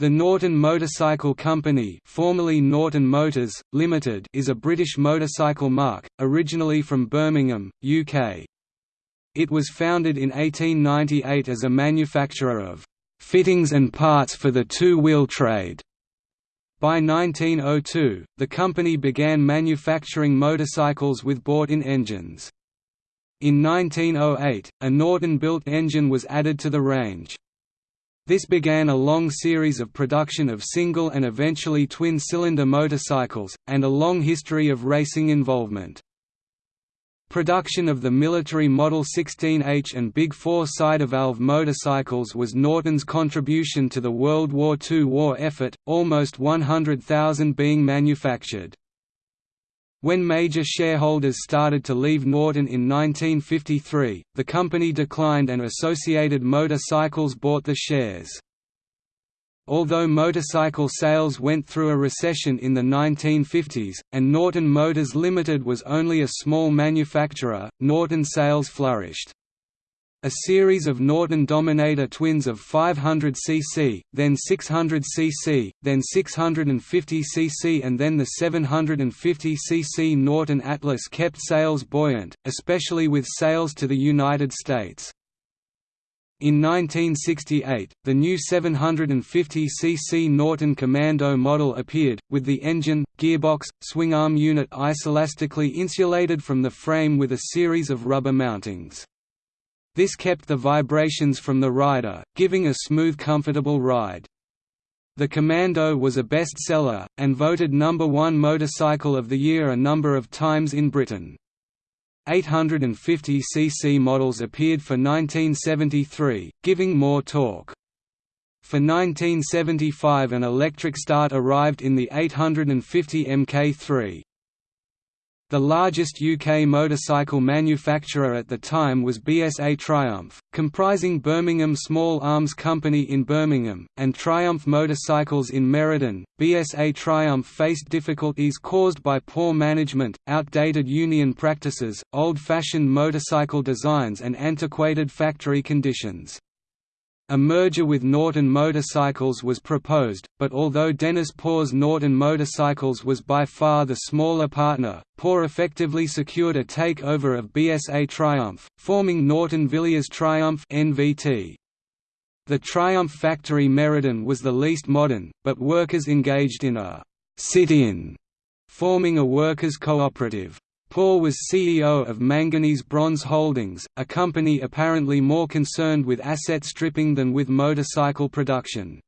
The Norton Motorcycle Company formerly Norton Motors, Limited is a British motorcycle marque, originally from Birmingham, UK. It was founded in 1898 as a manufacturer of «fittings and parts for the two-wheel trade». By 1902, the company began manufacturing motorcycles with bought-in engines. In 1908, a Norton-built engine was added to the range. This began a long series of production of single and eventually twin-cylinder motorcycles, and a long history of racing involvement. Production of the military Model 16H and Big Four side-valve motorcycles was Norton's contribution to the World War II war effort, almost 100,000 being manufactured. When major shareholders started to leave Norton in 1953, the company declined and Associated Motorcycles bought the shares. Although motorcycle sales went through a recession in the 1950s, and Norton Motors Limited was only a small manufacturer, Norton sales flourished. A series of Norton Dominator twins of 500cc, then 600cc, then 650cc and then the 750cc Norton Atlas kept sales buoyant, especially with sales to the United States. In 1968, the new 750cc Norton Commando model appeared, with the engine, gearbox, swingarm unit isolastically insulated from the frame with a series of rubber mountings. This kept the vibrations from the rider, giving a smooth comfortable ride. The Commando was a bestseller, and voted number one motorcycle of the year a number of times in Britain. 850cc models appeared for 1973, giving more torque. For 1975 an electric start arrived in the 850 Mk3. The largest UK motorcycle manufacturer at the time was BSA Triumph, comprising Birmingham Small Arms Company in Birmingham, and Triumph Motorcycles in Meriden. BSA Triumph faced difficulties caused by poor management, outdated union practices, old fashioned motorcycle designs, and antiquated factory conditions. A merger with Norton Motorcycles was proposed, but although Dennis Poore's Norton Motorcycles was by far the smaller partner, Poore effectively secured a takeover of BSA Triumph, forming Norton Villiers Triumph NVT. The Triumph factory Meriden was the least modern, but workers engaged in a «sit-in», forming a workers' cooperative. Poore was CEO of Manganese Bronze Holdings, a company apparently more concerned with asset stripping than with motorcycle production.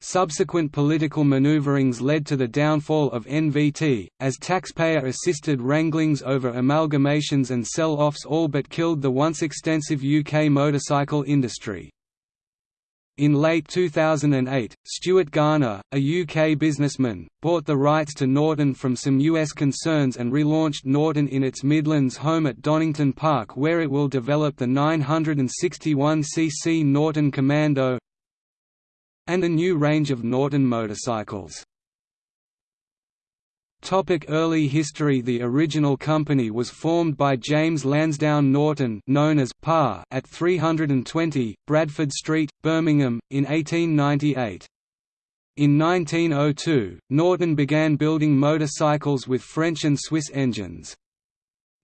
Subsequent political maneuverings led to the downfall of NVT, as taxpayer-assisted wranglings over amalgamations and sell-offs all but killed the once extensive UK motorcycle industry. In late 2008, Stuart Garner, a UK businessman, bought the rights to Norton from some US concerns and relaunched Norton in its Midlands home at Donington Park where it will develop the 961cc Norton Commando and a new range of Norton motorcycles. Topic early history The original company was formed by James Lansdowne Norton known as Pa at 320, Bradford Street, Birmingham, in 1898. In 1902, Norton began building motorcycles with French and Swiss engines.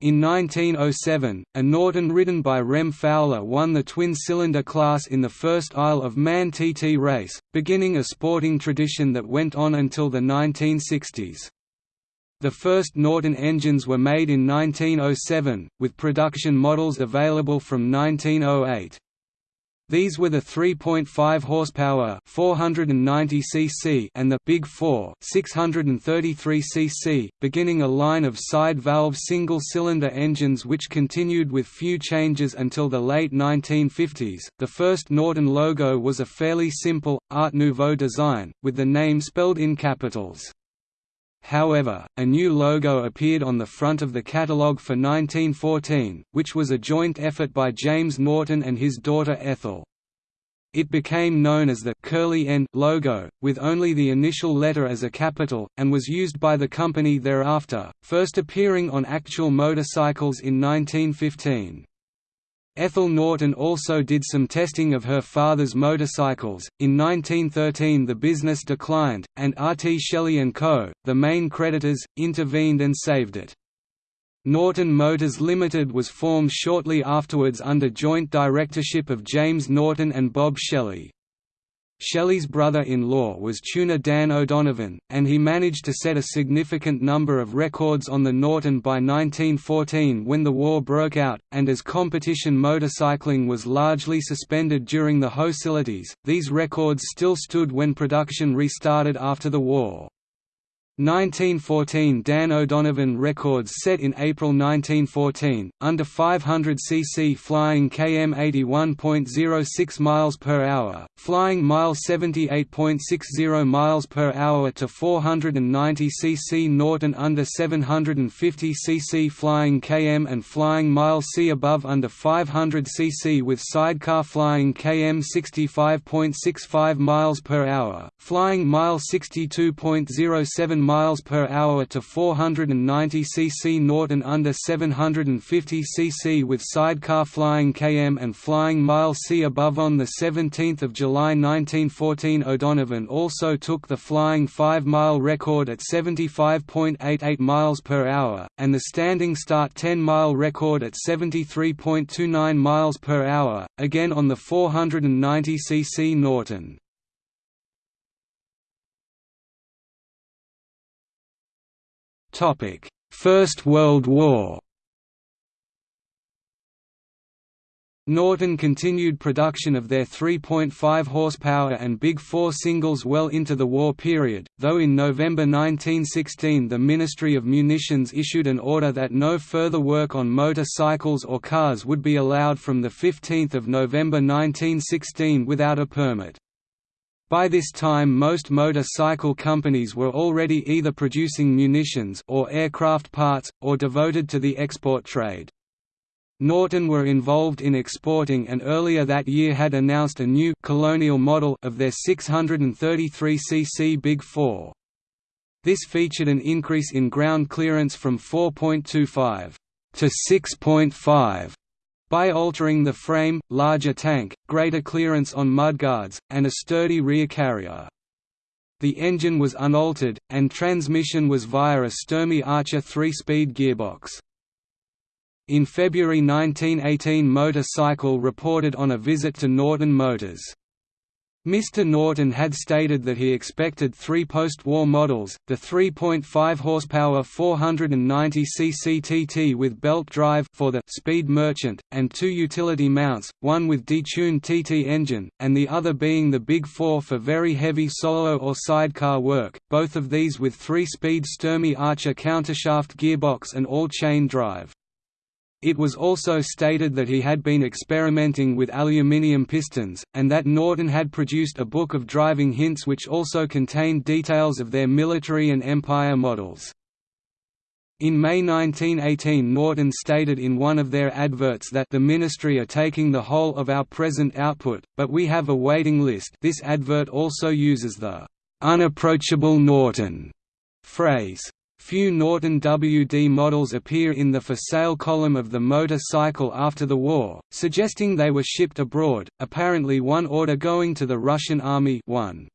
In 1907, a Norton ridden by Rem Fowler won the twin-cylinder class in the first Isle of Man TT race, beginning a sporting tradition that went on until the 1960s. The first Norton engines were made in 1907, with production models available from 1908. These were the 3.5 horsepower 490 cc and the Big 4 633 cc, beginning a line of side-valve single-cylinder engines which continued with few changes until the late 1950s. The first Norton logo was a fairly simple Art Nouveau design with the name spelled in capitals. However, a new logo appeared on the front of the catalogue for 1914, which was a joint effort by James Norton and his daughter Ethel. It became known as the curly N logo, with only the initial letter as a capital, and was used by the company thereafter, first appearing on actual motorcycles in 1915. Ethel Norton also did some testing of her father's motorcycles. In 1913, the business declined, and R. T. Shelley & Co., the main creditors, intervened and saved it. Norton Motors Limited was formed shortly afterwards under joint directorship of James Norton and Bob Shelley. Shelley's brother-in-law was tuner Dan O'Donovan, and he managed to set a significant number of records on the Norton by 1914 when the war broke out, and as competition motorcycling was largely suspended during the hostilities, these records still stood when production restarted after the war. 1914 Dan O'Donovan records set in April 1914, under 500 cc flying km 81.06 miles per hour, flying mile 78.60 miles per hour to 490 cc Norton under 750 cc flying km and flying mile c above under 500 cc with sidecar flying km 65.65 miles per hour, flying mile 62.07 miles per hour to 490 cc Norton under 750 cc with sidecar flying km and flying mile c above on the 17th of July 1914 O'Donovan also took the flying 5-mile record at 75.88 miles per hour and the standing start 10-mile record at 73.29 miles per hour again on the 490 cc Norton First World War Norton continued production of their 3.5 horsepower and Big Four singles well into the war period, though in November 1916 the Ministry of Munitions issued an order that no further work on motorcycles or cars would be allowed from 15 November 1916 without a permit. By this time most motorcycle companies were already either producing munitions or aircraft parts, or devoted to the export trade. Norton were involved in exporting and earlier that year had announced a new colonial model of their 633cc Big 4. This featured an increase in ground clearance from 4.25 to 6.5 by altering the frame, larger tank, greater clearance on mudguards, and a sturdy rear carrier. The engine was unaltered, and transmission was via a Sturmey Archer 3-speed gearbox. In February 1918 Motorcycle reported on a visit to Norton Motors. Mr. Norton had stated that he expected three post-war models, the 3.5 horsepower 490 cc TT with belt drive for the Speed Merchant, and two utility mounts, one with detuned TT engine, and the other being the Big Four for very heavy solo or sidecar work, both of these with three-speed Sturmey Archer countershaft gearbox and all-chain drive. It was also stated that he had been experimenting with aluminium pistons, and that Norton had produced a book of driving hints which also contained details of their military and Empire models. In May 1918 Norton stated in one of their adverts that the Ministry are taking the whole of our present output, but we have a waiting list this advert also uses the «unapproachable Norton» phrase. Few Norton WD models appear in the for sale column of the motorcycle after the war, suggesting they were shipped abroad, apparently one order going to the Russian Army 1.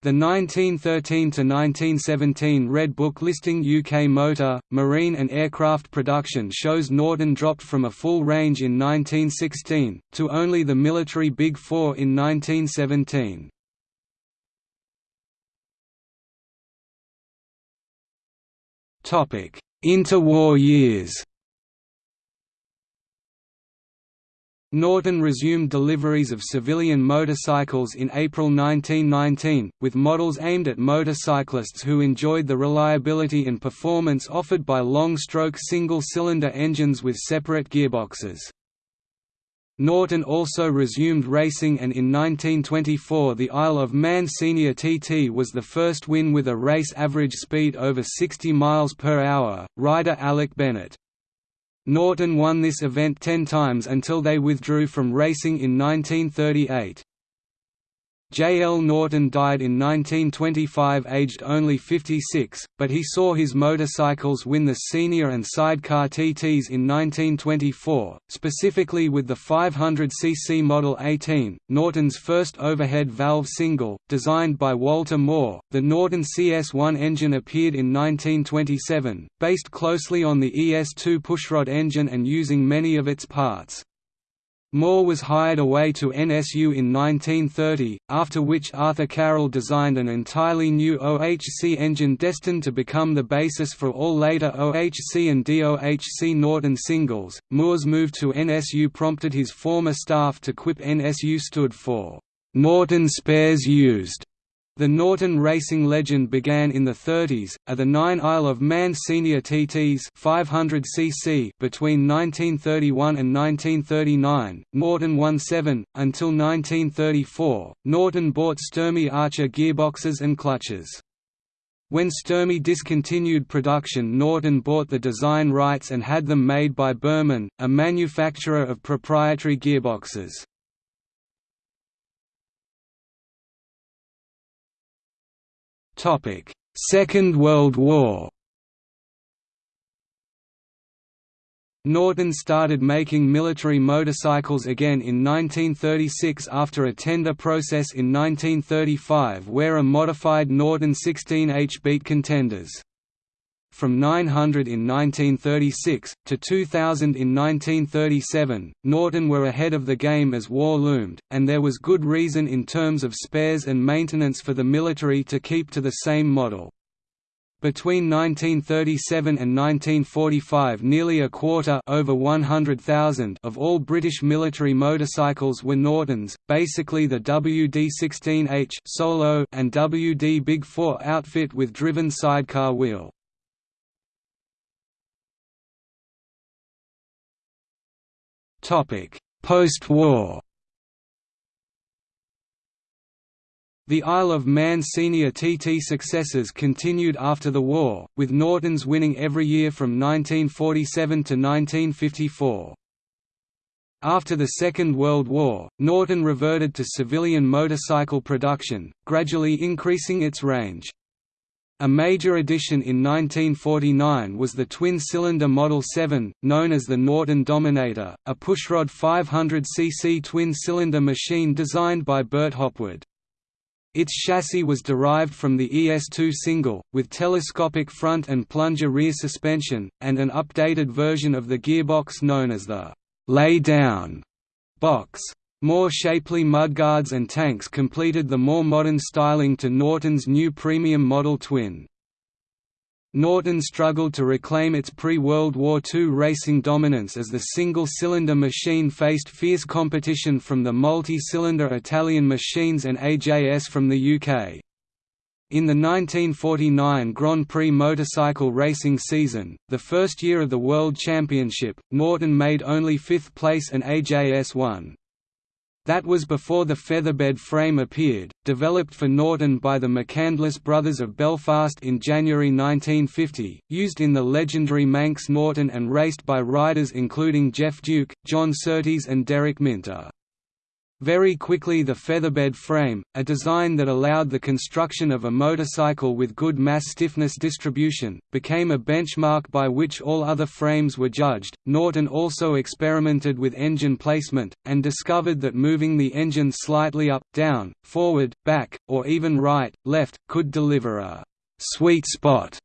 The 1913–1917 Red Book listing UK motor, marine and aircraft production shows Norton dropped from a full range in 1916, to only the military Big Four in 1917. Interwar years Norton resumed deliveries of civilian motorcycles in April 1919, with models aimed at motorcyclists who enjoyed the reliability and performance offered by long-stroke single-cylinder engines with separate gearboxes. Norton also resumed racing and in 1924 the Isle of Man Senior TT was the first win with a race average speed over 60 miles per hour, rider Alec Bennett. Norton won this event ten times until they withdrew from racing in 1938. J. L. Norton died in 1925 aged only 56, but he saw his motorcycles win the senior and sidecar TTs in 1924, specifically with the 500cc Model 18, Norton's first overhead valve single, designed by Walter Moore. The Norton CS1 engine appeared in 1927, based closely on the ES2 pushrod engine and using many of its parts. Moore was hired away to NSU in 1930, after which Arthur Carroll designed an entirely new OHC engine destined to become the basis for all later OHC and DOHC Norton singles. Moore's move to NSU prompted his former staff to quip NSU stood for Norton Spares Used the Norton racing legend began in the 30s, at the 9 Isle of Man Senior TTs 500cc between 1931 and 1939, Norton won seven. Until 1934, Norton bought Sturmey Archer gearboxes and clutches. When Sturmey discontinued production Norton bought the design rights and had them made by Burman, a manufacturer of proprietary gearboxes. Second World War. Norton started making military motorcycles again in 1936 after a tender process in 1935 where a modified Norton 16H beat contenders from 900 in 1936, to 2000 in 1937, Norton were ahead of the game as war loomed, and there was good reason in terms of spares and maintenance for the military to keep to the same model. Between 1937 and 1945 nearly a quarter over 100,000 of all British military motorcycles were Nortons, basically the WD-16H Solo and WD Big 4 outfit with driven sidecar wheel. Post-war The Isle of Man senior TT successes continued after the war, with Nortons winning every year from 1947 to 1954. After the Second World War, Norton reverted to civilian motorcycle production, gradually increasing its range. A major addition in 1949 was the twin-cylinder Model 7, known as the Norton Dominator, a pushrod 500cc twin-cylinder machine designed by Bert Hopwood. Its chassis was derived from the ES2 single, with telescopic front and plunger rear suspension, and an updated version of the gearbox known as the «lay-down» box. More shapely mudguards and tanks completed the more modern styling to Norton's new premium Model Twin. Norton struggled to reclaim its pre-World War II racing dominance as the single-cylinder machine faced fierce competition from the multi-cylinder Italian machines and AJS from the UK. In the 1949 Grand Prix motorcycle racing season, the first year of the World Championship, Norton made only fifth place and AJS won. That was before the featherbed frame appeared, developed for Norton by the McCandless brothers of Belfast in January 1950, used in the legendary Manx Norton and raced by riders including Geoff Duke, John Surtees and Derek Minter. Very quickly the featherbed frame, a design that allowed the construction of a motorcycle with good mass stiffness distribution, became a benchmark by which all other frames were judged. Norton also experimented with engine placement, and discovered that moving the engine slightly up, down, forward, back, or even right, left, could deliver a «sweet spot»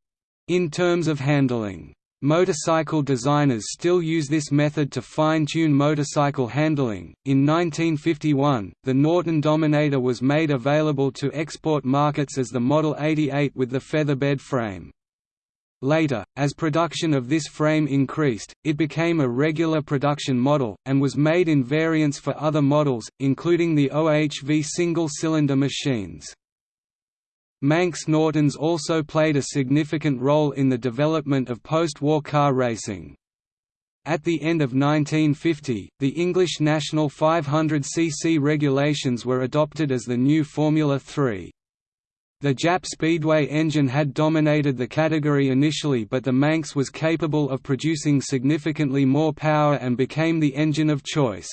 in terms of handling. Motorcycle designers still use this method to fine-tune motorcycle handling. In 1951, the Norton Dominator was made available to export markets as the Model 88 with the featherbed frame. Later, as production of this frame increased, it became a regular production model, and was made in variants for other models, including the OHV single-cylinder machines. Manx Nortons also played a significant role in the development of post-war car racing. At the end of 1950, the English national 500cc regulations were adopted as the new Formula 3. The JAP Speedway engine had dominated the category initially but the Manx was capable of producing significantly more power and became the engine of choice.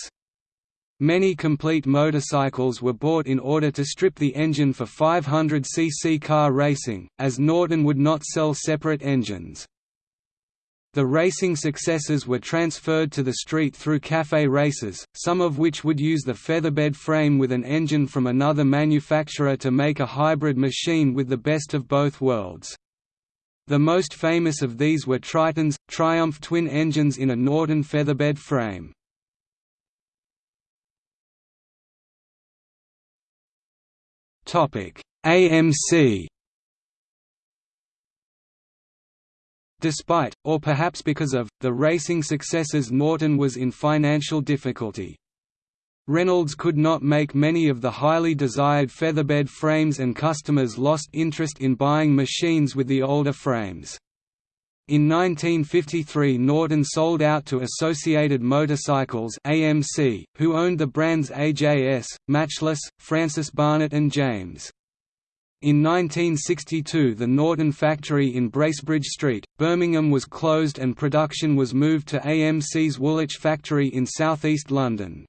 Many complete motorcycles were bought in order to strip the engine for 500cc car racing, as Norton would not sell separate engines. The racing successes were transferred to the street through cafe races, some of which would use the featherbed frame with an engine from another manufacturer to make a hybrid machine with the best of both worlds. The most famous of these were Triton's, Triumph twin engines in a Norton featherbed frame. AMC Despite, or perhaps because of, the racing successes Norton was in financial difficulty. Reynolds could not make many of the highly desired featherbed frames and customers lost interest in buying machines with the older frames. In 1953 Norton sold out to Associated Motorcycles AMC, who owned the brands AJS, Matchless, Francis Barnett and James. In 1962 the Norton factory in Bracebridge Street, Birmingham was closed and production was moved to AMC's Woolwich factory in southeast London.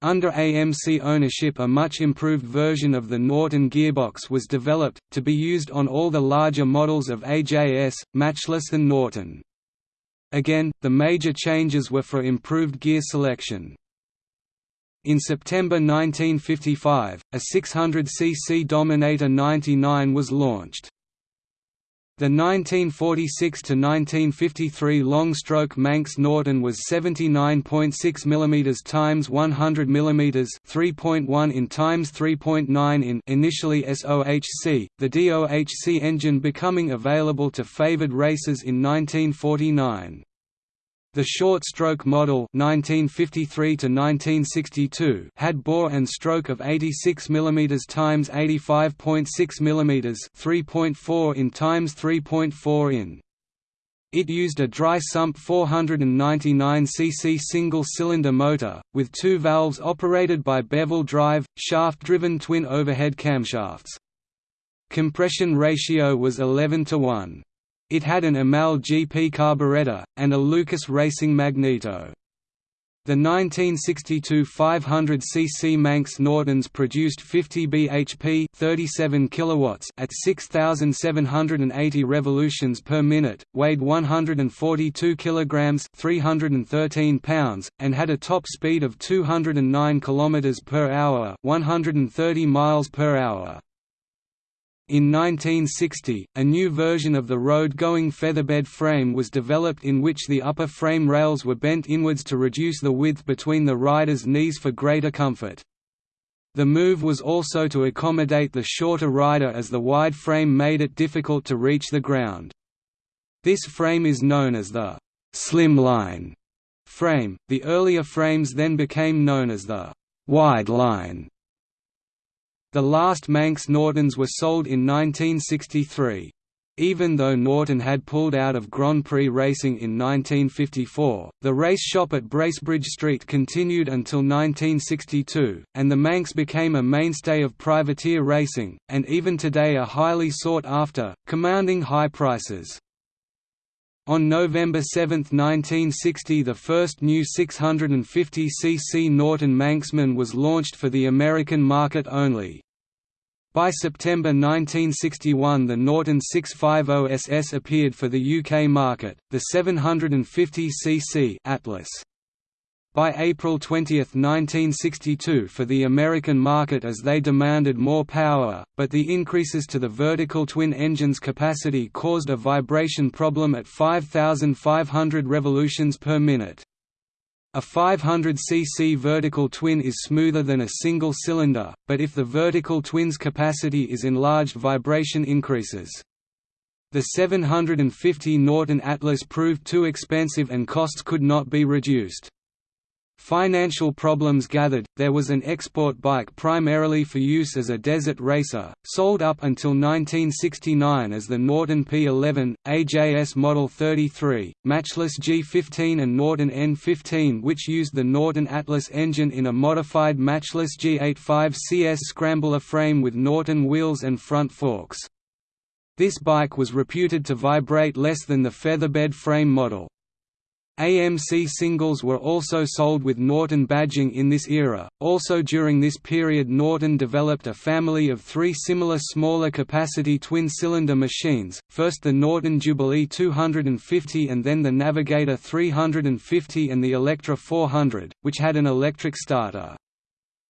Under AMC ownership a much improved version of the Norton gearbox was developed, to be used on all the larger models of AJS, Matchless and Norton. Again, the major changes were for improved gear selection. In September 1955, a 600cc Dominator 99 was launched. The 1946–1953 long-stroke Manx Norton was 79.6 mm x 100 mm 3.1 in x 3.9 in initially SOHC, the DOHC engine becoming available to favoured racers in 1949. The short-stroke model 1953 had bore and stroke of 86 mm x 85.6 mm 3.4 in x 3.4 in. It used a dry sump 499cc single-cylinder motor, with two valves operated by bevel drive, shaft-driven twin overhead camshafts. Compression ratio was 11 to 1. It had an Amal GP carburetor, and a Lucas Racing magneto. The 1962 500cc Manx Nortons produced 50 bhp 37 kilowatts at 6780 revolutions per minute, weighed 142 kilograms 313 pounds, and had a top speed of 209 kilometers per hour, 130 miles per hour. In 1960, a new version of the road-going featherbed frame was developed in which the upper frame rails were bent inwards to reduce the width between the rider's knees for greater comfort. The move was also to accommodate the shorter rider as the wide frame made it difficult to reach the ground. This frame is known as the «slimline» frame, the earlier frames then became known as the «wide line» The last Manx Nortons were sold in 1963. Even though Norton had pulled out of Grand Prix racing in 1954, the race shop at Bracebridge Street continued until 1962, and the Manx became a mainstay of privateer racing, and even today are highly sought after, commanding high prices. On November 7, 1960 the first new 650cc Norton Manxman was launched for the American market only. By September 1961 the Norton 650 SS appeared for the UK market, the 750cc Atlas. By April 20, 1962 for the American market as they demanded more power, but the increases to the vertical twin engine's capacity caused a vibration problem at 5,500 revolutions per minute. A 500cc vertical twin is smoother than a single cylinder, but if the vertical twin's capacity is enlarged vibration increases. The 750 Norton Atlas proved too expensive and costs could not be reduced. Financial problems gathered, there was an export bike primarily for use as a desert racer, sold up until 1969 as the Norton P11, AJS Model 33, Matchless G15 and Norton N15 which used the Norton Atlas engine in a modified Matchless G85 CS scrambler frame with Norton wheels and front forks. This bike was reputed to vibrate less than the featherbed frame model. AMC singles were also sold with Norton badging in this era. Also during this period, Norton developed a family of three similar smaller capacity twin cylinder machines first the Norton Jubilee 250 and then the Navigator 350 and the Electra 400, which had an electric starter.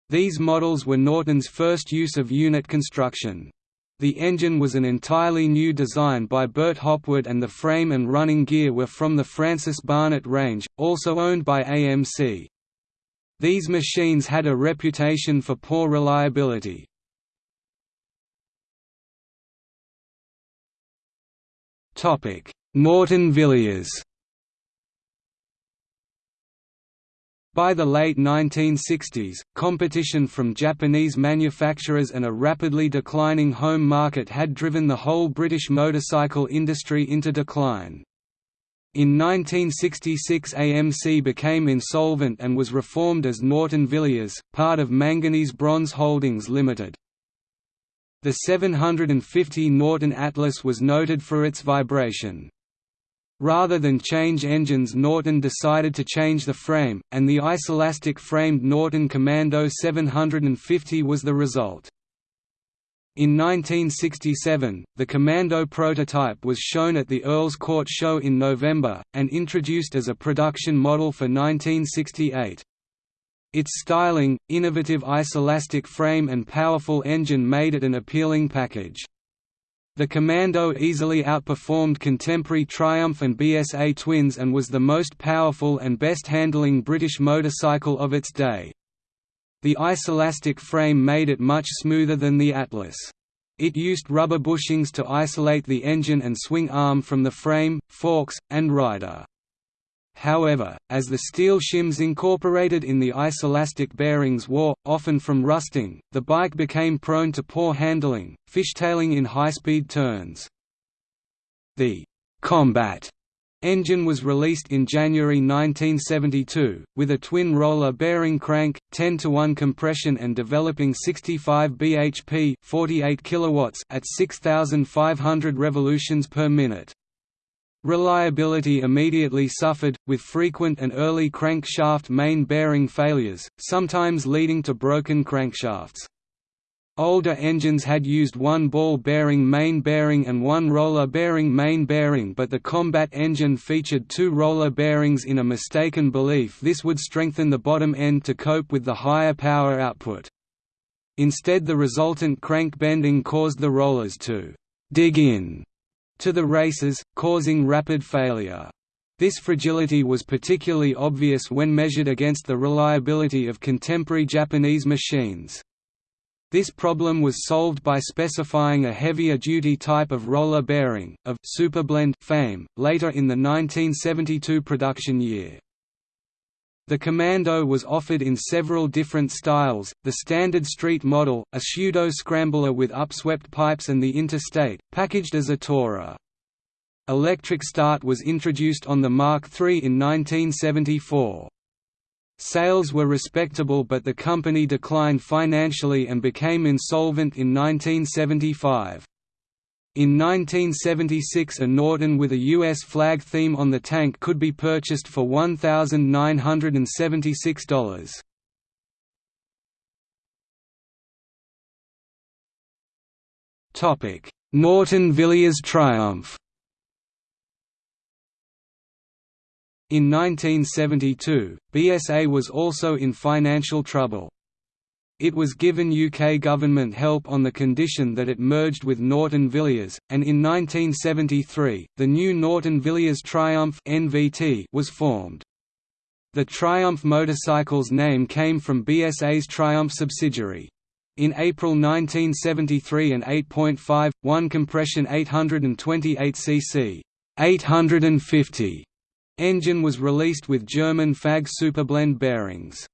These models were Norton's first use of unit construction. The engine was an entirely new design by Bert Hopwood and the frame and running gear were from the Francis Barnett range, also owned by AMC. These machines had a reputation for poor reliability. Norton Villiers By the late 1960s, competition from Japanese manufacturers and a rapidly declining home market had driven the whole British motorcycle industry into decline. In 1966 AMC became insolvent and was reformed as Norton Villiers, part of Manganese Bronze Holdings Limited. The 750 Norton Atlas was noted for its vibration. Rather than change engines Norton decided to change the frame, and the isolastic-framed Norton Commando 750 was the result. In 1967, the Commando prototype was shown at the Earl's Court Show in November, and introduced as a production model for 1968. Its styling, innovative isolastic frame and powerful engine made it an appealing package. The Commando easily outperformed contemporary Triumph and BSA twins and was the most powerful and best-handling British motorcycle of its day. The isolastic frame made it much smoother than the Atlas. It used rubber bushings to isolate the engine and swing arm from the frame, forks, and rider. However, as the steel shims incorporated in the isolastic bearings wore, often from rusting, the bike became prone to poor handling, fishtailing in high-speed turns. The «Combat» engine was released in January 1972, with a twin-roller bearing crank, 10 to 1 compression and developing 65 bhp 48 kilowatts at 6,500 revolutions per minute. Reliability immediately suffered, with frequent and early crankshaft main bearing failures, sometimes leading to broken crankshafts. Older engines had used one ball bearing main bearing and one roller bearing main bearing but the combat engine featured two roller bearings in a mistaken belief this would strengthen the bottom end to cope with the higher power output. Instead the resultant crank bending caused the rollers to «dig in» to the races, causing rapid failure. This fragility was particularly obvious when measured against the reliability of contemporary Japanese machines. This problem was solved by specifying a heavier-duty type of roller bearing, of Superblend fame, later in the 1972 production year. The Commando was offered in several different styles, the standard street model, a pseudo-scrambler with upswept pipes and the Interstate, packaged as a tourer. Electric start was introduced on the Mark III in 1974. Sales were respectable but the company declined financially and became insolvent in 1975. In 1976 a Norton with a U.S. flag theme on the tank could be purchased for $1,976. Norton Villiers Triumph In 1972, BSA was also in financial trouble. It was given UK government help on the condition that it merged with Norton Villiers, and in 1973, the new Norton Villiers Triumph (NVT) was formed. The Triumph motorcycle's name came from BSA's Triumph subsidiary. In April 1973 an 8.5, 1 compression 828 cc 850 engine was released with German FAG Superblend bearings.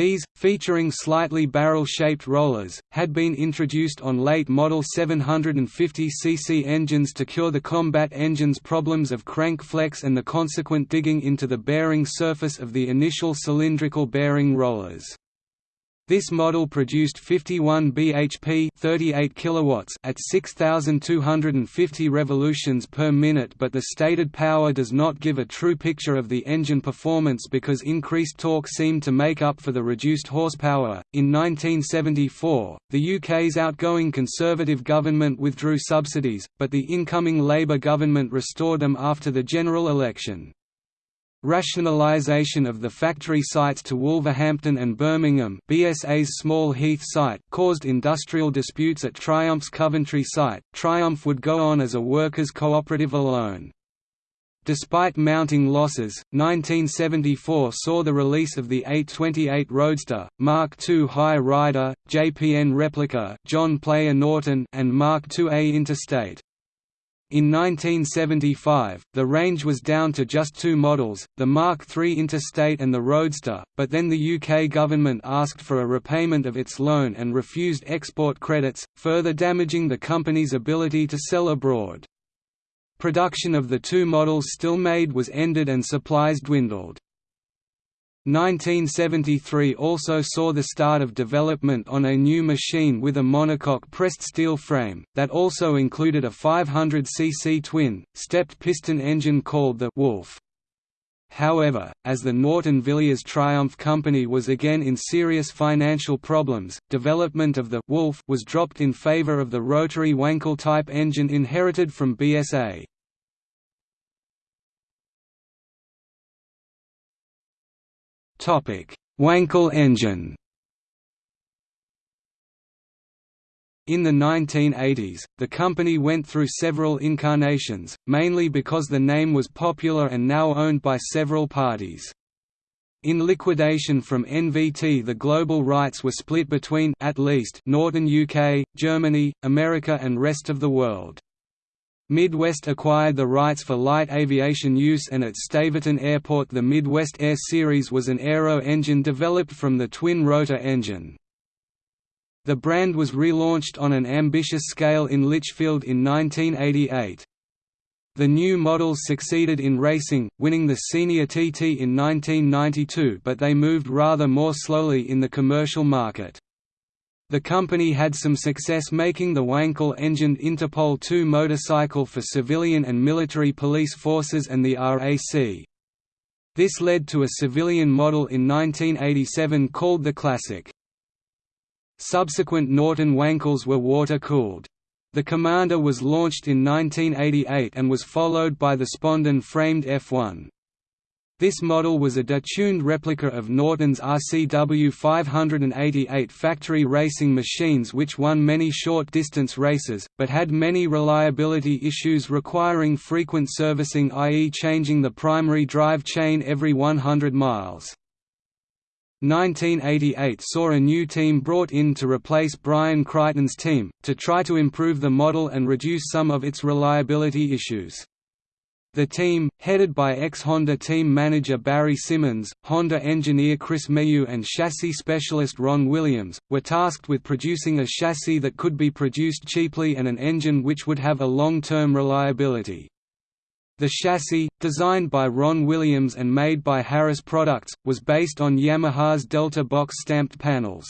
These, featuring slightly barrel-shaped rollers, had been introduced on late model 750cc engines to cure the combat engine's problems of crank flex and the consequent digging into the bearing surface of the initial cylindrical bearing rollers. This model produced 51 bhp 38 kilowatts at 6,250 revolutions per minute but the stated power does not give a true picture of the engine performance because increased torque seemed to make up for the reduced horsepower. In 1974, the UK's outgoing Conservative government withdrew subsidies, but the incoming Labour government restored them after the general election. Rationalisation of the factory sites to Wolverhampton and Birmingham BSA's Small Heath site caused industrial disputes at Triumph's Coventry site. Triumph would go on as a workers' cooperative alone. Despite mounting losses, 1974 saw the release of the 828 Roadster, Mark II High Rider, JPN Replica John Player Norton and Mark IIA Interstate. In 1975, the range was down to just two models, the Mark III Interstate and the Roadster, but then the UK government asked for a repayment of its loan and refused export credits, further damaging the company's ability to sell abroad. Production of the two models still made was ended and supplies dwindled. 1973 also saw the start of development on a new machine with a monocoque pressed steel frame, that also included a 500cc twin, stepped piston engine called the Wolf. However, as the Norton Villiers Triumph Company was again in serious financial problems, development of the Wolf was dropped in favor of the rotary Wankel-type engine inherited from BSA. Wankel engine. In the 1980s, the company went through several incarnations, mainly because the name was popular and now owned by several parties. In liquidation from NVT the global rights were split between at least Northern UK, Germany, America and rest of the world. Midwest acquired the rights for light aviation use and at Staverton Airport the Midwest Air Series was an aero engine developed from the twin-rotor engine. The brand was relaunched on an ambitious scale in Lichfield in 1988. The new models succeeded in racing, winning the Senior TT in 1992 but they moved rather more slowly in the commercial market. The company had some success making the Wankel-engined Interpol II motorcycle for civilian and military police forces and the RAC. This led to a civilian model in 1987 called the Classic. Subsequent Norton Wankels were water-cooled. The Commander was launched in 1988 and was followed by the Spondon framed F1. This model was a detuned replica of Norton's RCW 588 factory racing machines which won many short-distance races, but had many reliability issues requiring frequent servicing i.e. changing the primary drive chain every 100 miles. 1988 saw a new team brought in to replace Brian Crichton's team, to try to improve the model and reduce some of its reliability issues. The team, headed by ex-Honda team manager Barry Symmons, Honda engineer Chris Mayhew and chassis specialist Ron Williams, were tasked with producing a chassis that could be produced cheaply and an engine which would have a long-term reliability. The chassis, designed by Ron Williams and made by Harris Products, was based on Yamaha's Delta box stamped panels.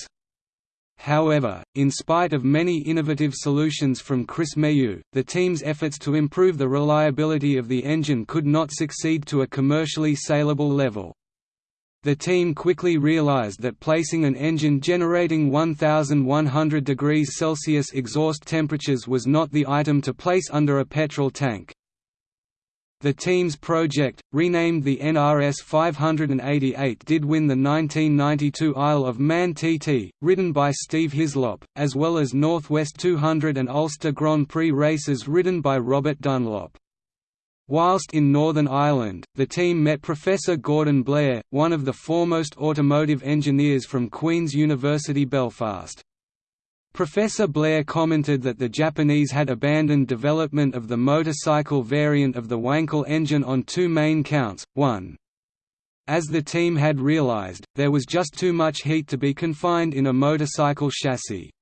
However, in spite of many innovative solutions from Chris Mayhew, the team's efforts to improve the reliability of the engine could not succeed to a commercially saleable level. The team quickly realized that placing an engine generating 1100 degrees Celsius exhaust temperatures was not the item to place under a petrol tank. The team's project, renamed the NRS 588 did win the 1992 Isle of Man TT, ridden by Steve Hislop, as well as Northwest 200 and Ulster Grand Prix races ridden by Robert Dunlop. Whilst in Northern Ireland, the team met Professor Gordon Blair, one of the foremost automotive engineers from Queen's University Belfast. Professor Blair commented that the Japanese had abandoned development of the motorcycle variant of the Wankel engine on two main counts, one, as the team had realized, there was just too much heat to be confined in a motorcycle chassis.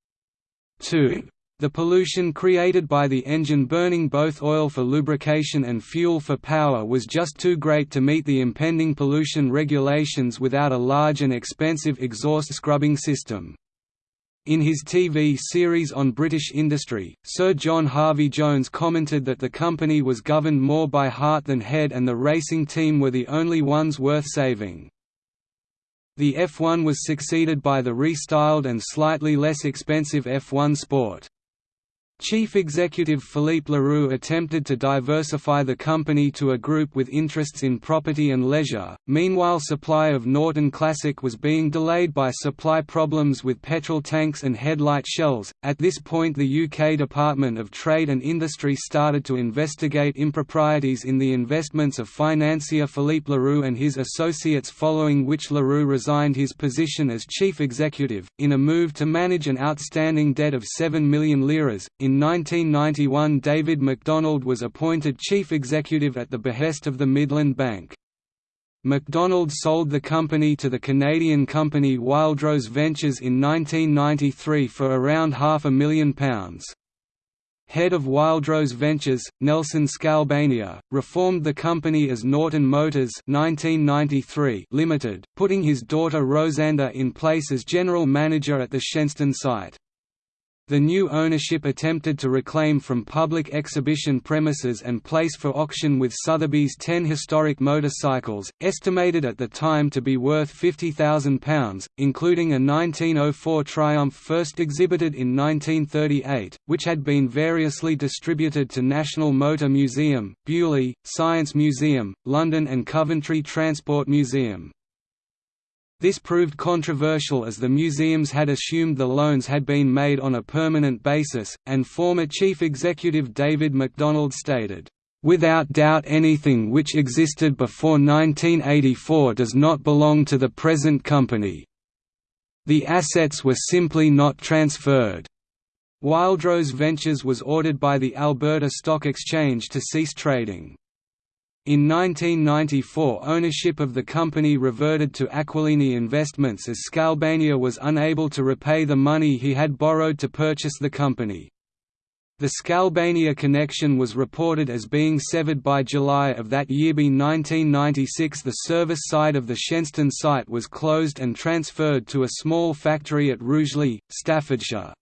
2. The pollution created by the engine burning both oil for lubrication and fuel for power was just too great to meet the impending pollution regulations without a large and expensive exhaust scrubbing system. In his TV series on British industry, Sir John Harvey-Jones commented that the company was governed more by heart than head and the racing team were the only ones worth saving. The F1 was succeeded by the restyled and slightly less expensive F1 Sport. Chief executive Philippe Le Roux attempted to diversify the company to a group with interests in property and leisure, meanwhile supply of Norton Classic was being delayed by supply problems with petrol tanks and headlight shells. At this point the UK Department of Trade and Industry started to investigate improprieties in the investments of financier Philippe Le Roux and his associates following which Le Roux resigned his position as chief executive, in a move to manage an outstanding debt of 7 million liras, in 1991 David MacDonald was appointed chief executive at the behest of the Midland Bank. MacDonald sold the company to the Canadian company Wildrose Ventures in 1993 for around half a million pounds. Head of Wildrose Ventures, Nelson Skalbania, reformed the company as Norton Motors 1993 Limited, putting his daughter Rosanda in place as general manager at the Shenstone site. The new ownership attempted to reclaim from public exhibition premises and place for auction with Sotheby's ten historic motorcycles, estimated at the time to be worth £50,000, including a 1904 Triumph first exhibited in 1938, which had been variously distributed to National Motor Museum, Beaulieu, Science Museum, London and Coventry Transport Museum. This proved controversial as the museums had assumed the loans had been made on a permanent basis, and former chief executive David MacDonald stated, "...without doubt anything which existed before 1984 does not belong to the present company. The assets were simply not transferred." Wildrose Ventures was ordered by the Alberta Stock Exchange to cease trading. In 1994 ownership of the company reverted to Aquilini Investments as Skalbania was unable to repay the money he had borrowed to purchase the company. The Skalbania connection was reported as being severed by July of that year. By 1996 the service side of the Shenstone site was closed and transferred to a small factory at Rugeley, Staffordshire.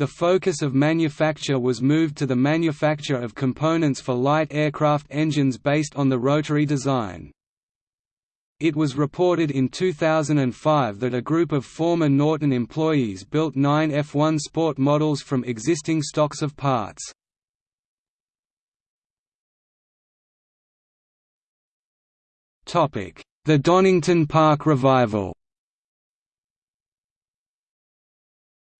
The focus of manufacture was moved to the manufacture of components for light aircraft engines based on the rotary design. It was reported in 2005 that a group of former Norton employees built nine F1 Sport models from existing stocks of parts. The Donington Park revival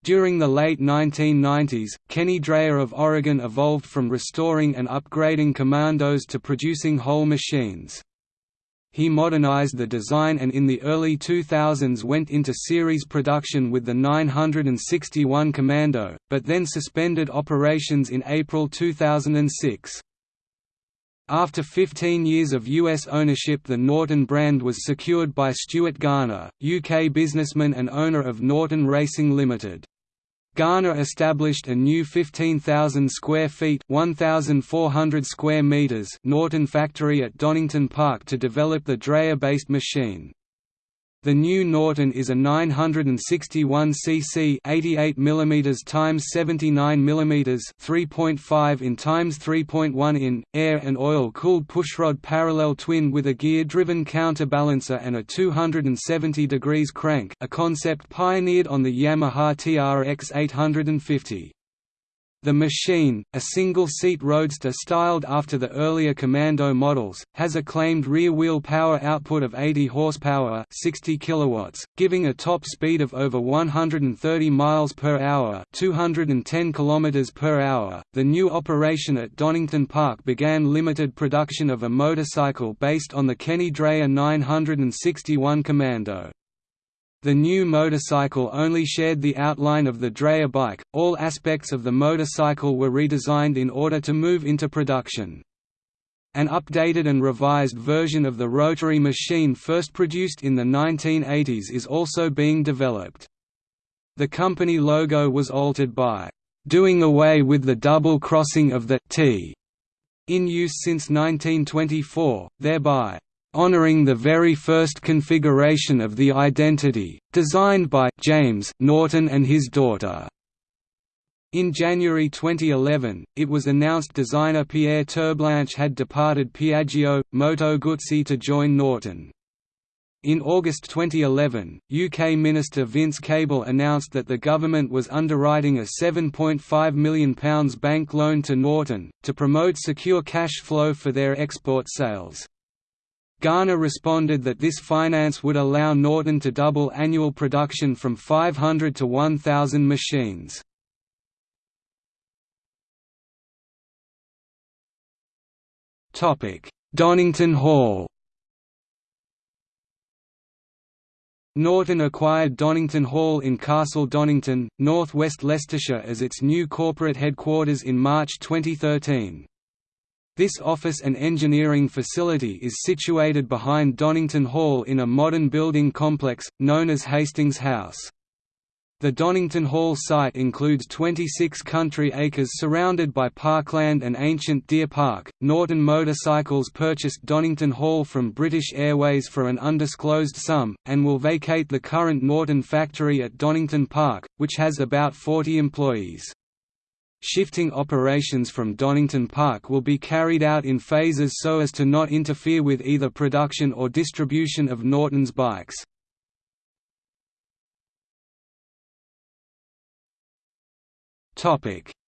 During the late 1990s, Kenny Dreer of Oregon evolved from restoring and upgrading commandos to producing whole machines. He modernized the design and in the early 2000s went into series production with the 961 Commando, but then suspended operations in April 2006. After 15 years of U.S. ownership the Norton brand was secured by Stuart Garner, UK businessman and owner of Norton Racing Limited. Garner established a new 15,000 square feet 1,400 square meters Norton factory at Donington Park to develop the Dreer-based machine. The new Norton is a 961 cc 88 mm x 79 mm 3.5 in x 3.1 in air and oil-cooled pushrod parallel twin with a gear-driven counterbalancer and a 270 degrees crank, a concept pioneered on the Yamaha TRX 850. The machine, a single-seat roadster styled after the earlier Commando models, has a claimed rear-wheel power output of 80 horsepower, 60 kilowatts, giving a top speed of over 130 miles per hour, 210 kilometers per hour. The new operation at Donington Park began limited production of a motorcycle based on the Kenny Dreer 961 Commando. The new motorcycle only shared the outline of the Dreer bike, all aspects of the motorcycle were redesigned in order to move into production. An updated and revised version of the rotary machine first produced in the 1980s is also being developed. The company logo was altered by doing away with the double crossing of the T in use since 1924, thereby honoring the very first configuration of the identity, designed by James Norton and his daughter. In January 2011, it was announced designer Pierre Terblanche had departed Piaggio, Moto Guzzi to join Norton. In August 2011, UK Minister Vince Cable announced that the government was underwriting a £7.5 million bank loan to Norton, to promote secure cash flow for their export sales. Garner responded that this finance would allow Norton to double annual production from 500 to 1,000 machines. Donington Hall Norton acquired Donington Hall in Castle Donington, North West Leicestershire as its new corporate headquarters in March 2013. This office and engineering facility is situated behind Donington Hall in a modern building complex, known as Hastings House. The Donington Hall site includes 26 country acres surrounded by parkland and ancient deer park. Norton Motorcycles purchased Donington Hall from British Airways for an undisclosed sum, and will vacate the current Norton factory at Donington Park, which has about 40 employees. Shifting operations from Donington Park will be carried out in phases so as to not interfere with either production or distribution of Norton's bikes.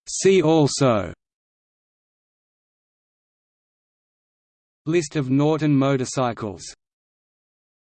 See also. List of Norton motorcycles